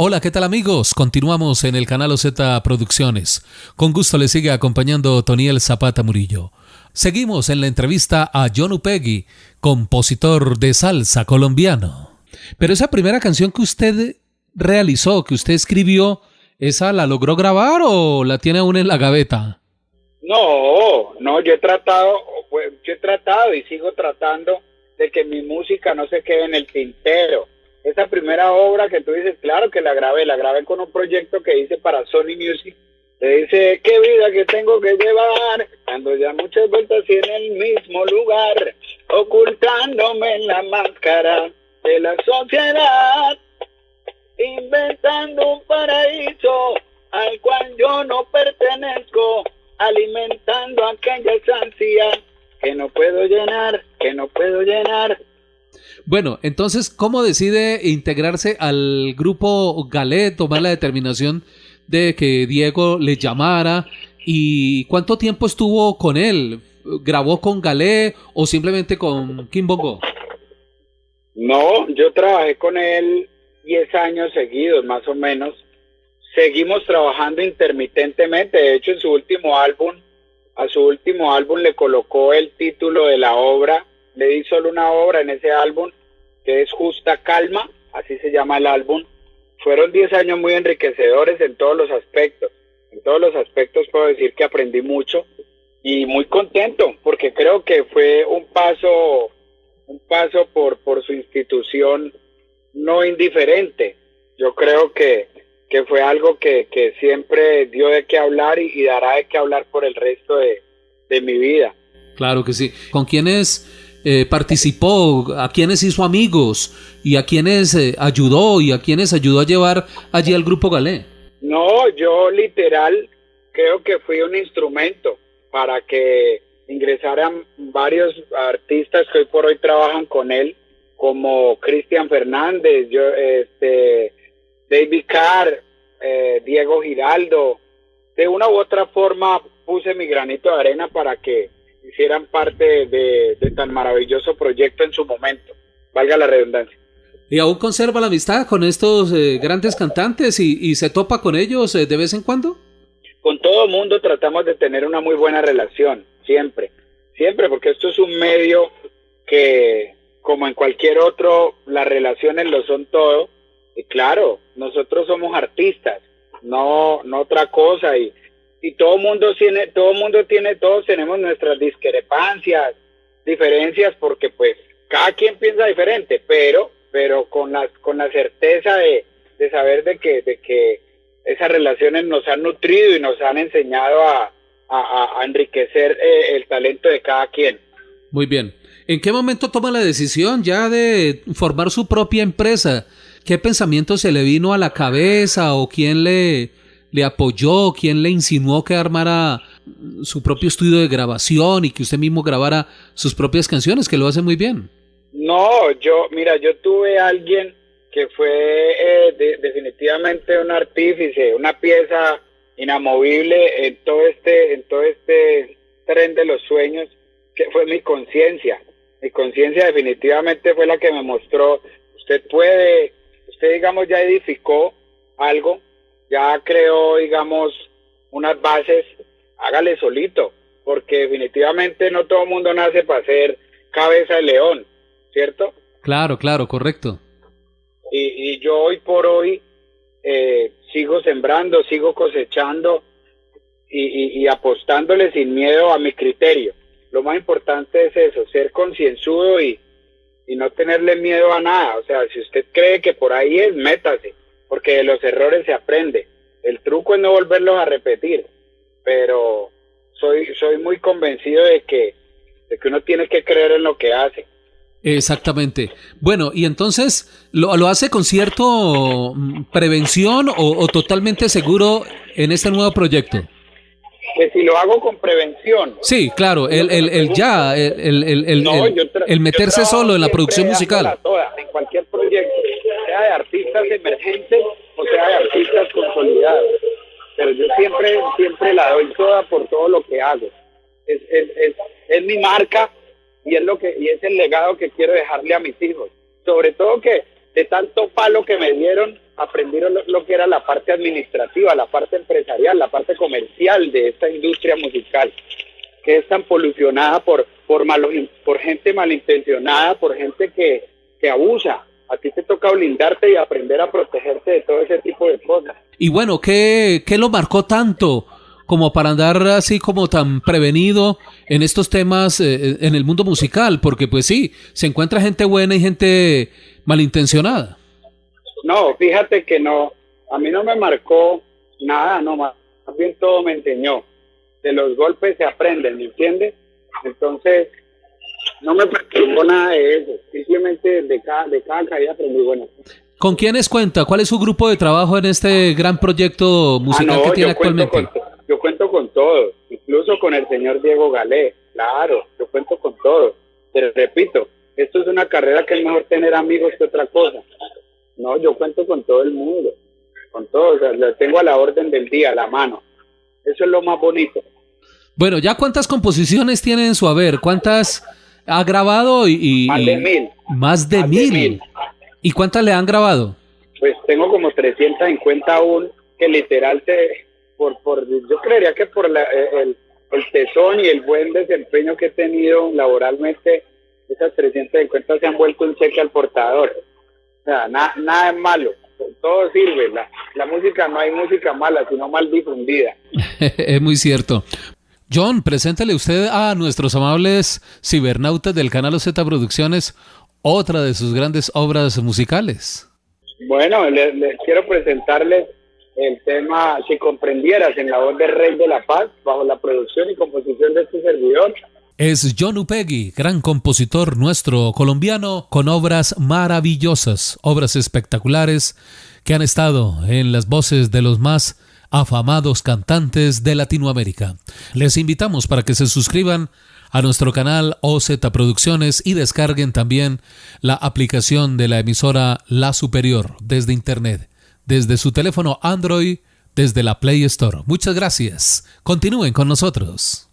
Hola, ¿qué tal amigos? Continuamos en el canal OZ Producciones. Con gusto le sigue acompañando Toniel Zapata Murillo. Seguimos en la entrevista a John Upegui, compositor de salsa colombiano. Pero esa primera canción que usted realizó, que usted escribió, ¿esa la logró grabar o la tiene aún en la gaveta? No, no, yo he tratado, pues, yo he tratado y sigo tratando de que mi música no se quede en el tintero esa primera obra que tú dices, claro que la grabé, la grabé con un proyecto que hice para Sony Music. Le dice, qué vida que tengo que llevar, cuando ya muchas vueltas y en el mismo lugar, ocultándome en la máscara de la sociedad, inventando un paraíso al cual yo no pertenezco, alimentando aquellas ansias que no puedo llenar, que no puedo llenar, bueno, entonces, ¿cómo decide integrarse al grupo Galé, tomar la determinación de que Diego le llamara? ¿Y cuánto tiempo estuvo con él? ¿Grabó con Galé o simplemente con Kim Bongo? No, yo trabajé con él 10 años seguidos, más o menos. Seguimos trabajando intermitentemente. De hecho, en su último álbum, a su último álbum le colocó el título de la obra. Le di solo una obra en ese álbum que es Justa Calma, así se llama el álbum. Fueron 10 años muy enriquecedores en todos los aspectos. En todos los aspectos puedo decir que aprendí mucho y muy contento porque creo que fue un paso, un paso por, por su institución no indiferente. Yo creo que, que fue algo que, que siempre dio de qué hablar y, dará de qué hablar por el resto de, de mi vida. Claro que sí. ¿Con quiénes eh, participó, a quienes hizo amigos y a quienes eh, ayudó y a quienes ayudó a llevar allí al grupo Galé. No, yo literal creo que fui un instrumento para que ingresaran varios artistas que hoy por hoy trabajan con él, como Cristian Fernández, yo, este, David Carr, eh, Diego Giraldo. De una u otra forma puse mi granito de arena para que hicieran parte de, tan maravilloso proyecto en su momento, valga la redundancia. ¿Y aún conserva la amistad con estos eh, grandes cantantes y, se topa con ellos eh, de vez en cuando? Con todo el mundo tratamos de tener una muy buena relación, siempre, siempre, porque esto es un medio que, como en cualquier otro, las relaciones lo son todo. Y claro, nosotros somos artistas, no, no otra cosa. Y, y todo mundo tiene, todo mundo tiene, todos tenemos nuestras discrepancias, diferencias, porque pues cada quien piensa diferente, pero, pero con la, con la certeza de, de saber de que, de que esas relaciones nos han nutrido y nos han enseñado a, a, enriquecer eh, el talento de cada quien. Muy bien. ¿En qué momento toma la decisión ya de formar su propia empresa? ¿Qué pensamiento se le vino a la cabeza o quién le, le apoyó, quién le insinuó que armara su propio estudio de grabación y que usted mismo grabara sus propias canciones, que lo hace muy bien. No, yo, mira, yo tuve a alguien que fue eh, definitivamente un artífice, una pieza inamovible en todo este, en todo este tren de los sueños, que fue mi conciencia. Mi conciencia definitivamente fue la que me mostró, usted puede, usted digamos ya edificó algo, ya creó, digamos, unas bases, hágale solito, porque definitivamente no todo el mundo nace para ser cabeza de león, ¿cierto? Claro, claro, correcto. Y, yo hoy por hoy eh, sigo sembrando, sigo cosechando y, y, apostándole sin miedo a mi criterio. Lo más importante es eso, ser concienzudo y, y no tenerle miedo a nada. O sea, si usted cree que por ahí es, métase porque de los errores se aprende. El truco es no volverlos a repetir, pero soy, soy muy convencido de que, de que uno tiene que creer en lo que hace. Exactamente. Bueno, y entonces, ¿lo, lo hace con cierto mm, prevención o, totalmente seguro en este nuevo proyecto? Que si lo hago con prevención. Sí, claro, el, el, el ya, el, el, el, el meterse solo en la producción musical. en cualquier proyecto sea de artistas emergentes o sea de artistas consolidados. Pero yo siempre, siempre la doy toda por todo lo que hago. Es, es, es, es mi marca y es lo que y es el legado que quiero dejarle a mis hijos. Sobre todo que de tanto palo que me dieron, aprendieron lo, que era la parte administrativa, la parte empresarial, la parte comercial de esta industria musical, que es tan polucionada por, por, malos, por gente malintencionada, por gente que, que abusa. A ti te toca blindarte y aprender a protegerte de todo ese tipo de cosas. Y bueno, ¿qué, qué lo marcó tanto? como para andar así como tan prevenido en estos temas eh, en el mundo musical, porque pues sí, se encuentra gente buena y gente malintencionada. No, fíjate que no, a mí no me marcó nada, no, más bien todo me enseñó. De los golpes se aprenden, ¿me entiendes? Entonces, no me perturbó nada de eso, simplemente de cada, de cada caída aprendí bueno. ¿Con quiénes cuenta? ¿Cuál es su grupo de trabajo en este gran proyecto musical ah, que tiene actualmente? yo cuento con todo, incluso con el señor Diego Galé, claro, yo cuento con todo. Pero repito, esto es una carrera que es mejor tener amigos que otra cosa. No, yo cuento con todo el mundo, con todo, o sea, lo tengo a la orden del día, a la mano. Eso es lo más bonito. Bueno, ¿ya cuántas composiciones tiene en su haber? ¿Cuántas ha grabado? Y, más de mil. Más de, mil. ¿Y cuántas le han grabado? Pues tengo como 350 aún que literal te, por, por, yo creería que por la, eh, el, el tesón y el buen desempeño que he tenido laboralmente, esas 350 se han vuelto un cheque al portador. Sea, nada es malo, todo sirve. La, la música no hay música mala, sino mal difundida. es muy cierto. John, preséntale usted a nuestros amables cibernautas del canal Z Producciones otra de sus grandes obras musicales. Bueno, les, les quiero presentarles el tema Si comprendieras en la voz del Rey de la Paz, bajo la producción y composición de este servidor. Es John Upegui, gran compositor nuestro colombiano, con obras maravillosas, obras espectaculares que han estado en las voces de los más afamados cantantes de Latinoamérica. Les invitamos para que se suscriban a nuestro canal OZ Producciones y descarguen también la aplicación de la emisora La Superior desde Internet desde su teléfono Android, desde la Play Store. Muchas gracias. Continúen con nosotros.